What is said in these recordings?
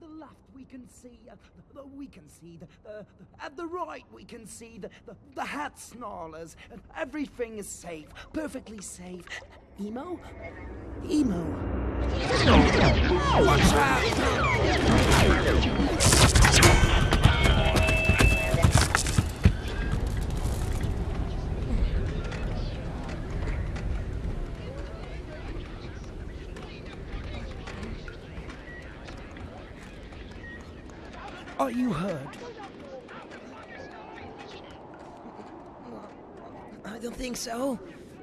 the left we can see, uh, the, we can see, the, the, at the right we can see the, the, the hat snarlers. and everything is safe, perfectly safe. Emo? Emo. Watch out! Are you hurt? I don't think so.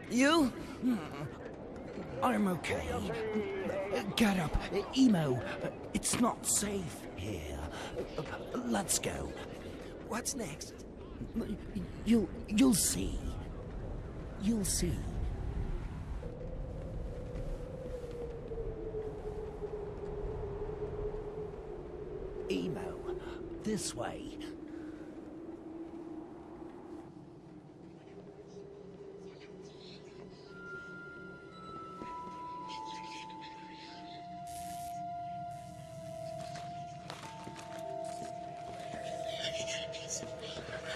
You? I'm okay. Get up. Emo, it's not safe here. Let's go. What's next? You'll you'll see. You'll see. This way.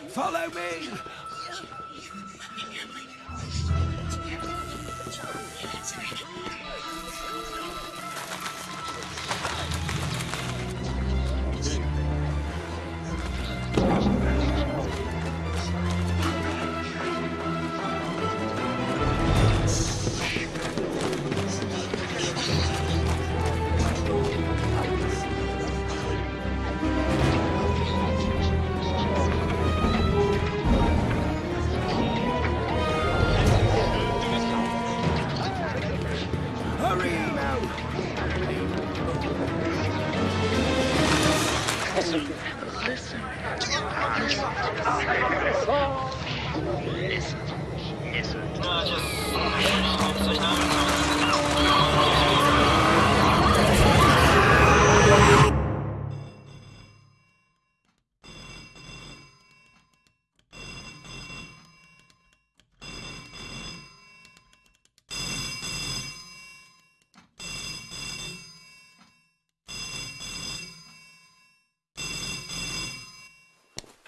Follow me!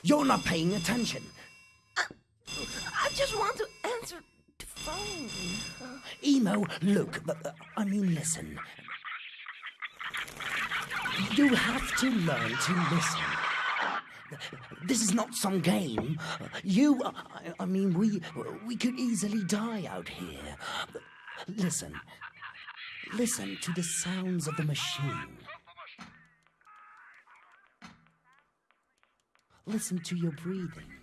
You're not paying attention. I, I just want to answer phone. Emo, look, uh, I mean, listen. You have to learn to listen. This is not some game. You, I, I mean, we, we could easily die out here. Listen. Listen to the sounds of the machine. Listen to your breathing.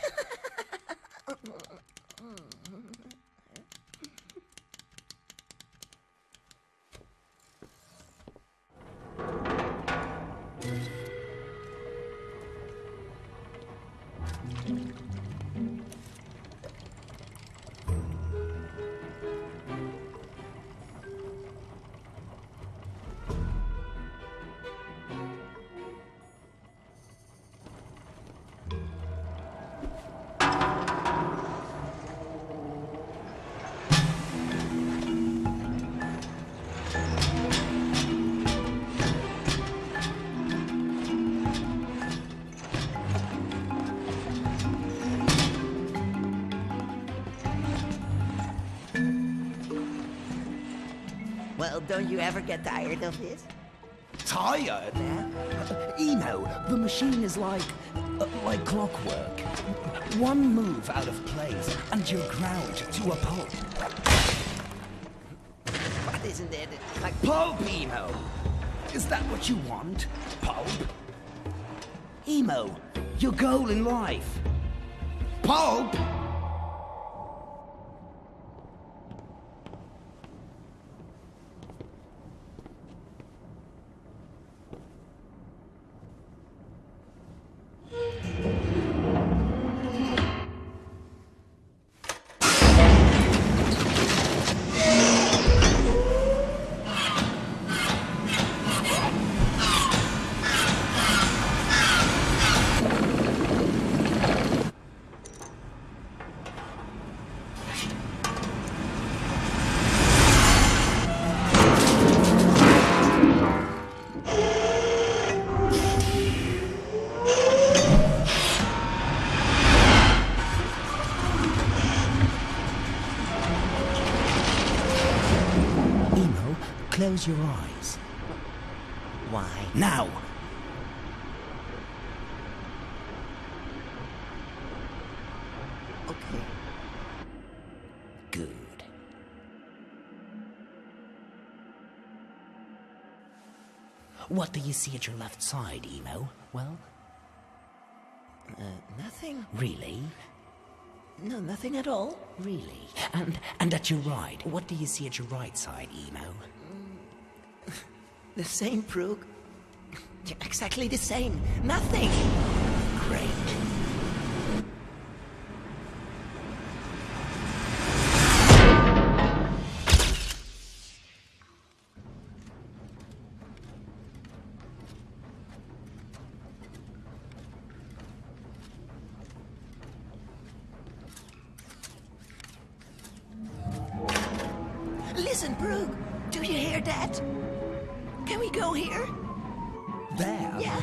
Well, don't you ever get tired of this? Tired? Emo, the machine is like... Uh, like clockwork. One move out of place, and you're ground to a pulp. What isn't it? Like pulp, Emo! Is that what you want? Pulp? Emo, your goal in life. Pulp? Close your eyes. Why? Now! Okay. Good. What do you see at your left side, Emo? Well, Uh, nothing. really? No, nothing at all. Really? And and at your right, what do you see at your right side, Emo? The same, Proog. Exactly the same. Nothing. Great. Listen, Proog. Do you hear that? Can we go here? There? Yeah.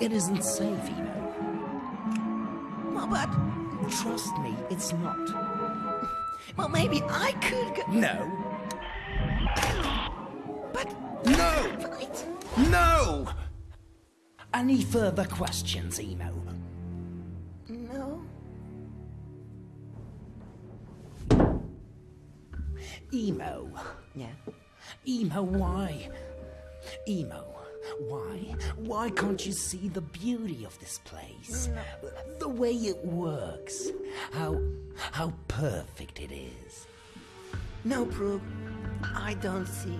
It isn't safe, Emo. Well, but Trust me, it's not. well, maybe I could go. No. But No! No! Any further questions, Emo? No. Emo. Yeah. Emo, why? Emo, why? Why can't you see the beauty of this place? The way it works. How how perfect it is. No, Proog. I don't see.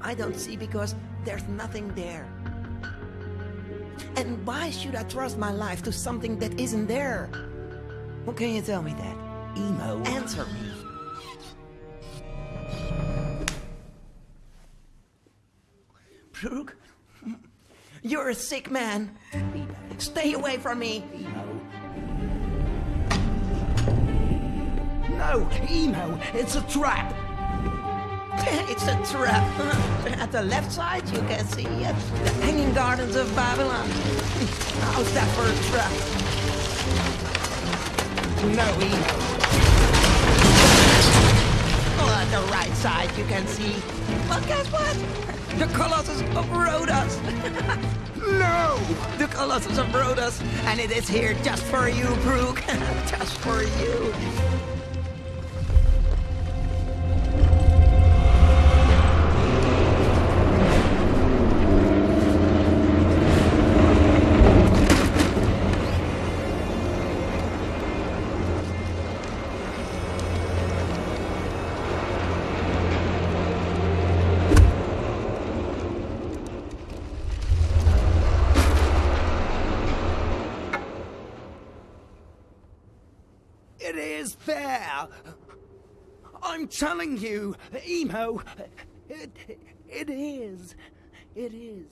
I don't see because there's nothing there. And why should I trust my life to something that isn't there? How can you tell me that? Emo. Answer me. Proog, you're a sick man. Stay away from me. No, Emo, it's a trap. it's a trap. At the left side, you can see uh, the Hanging Gardens of Babylon. How's that for a trap? No, Emo. The right side, you can see. Well, guess what? The Colossus of Rhodos. No! The Colossus of Rhodos, and it is here just for you, Proog. just for you. Is there! I'm telling you, Emo, it, it is. It is.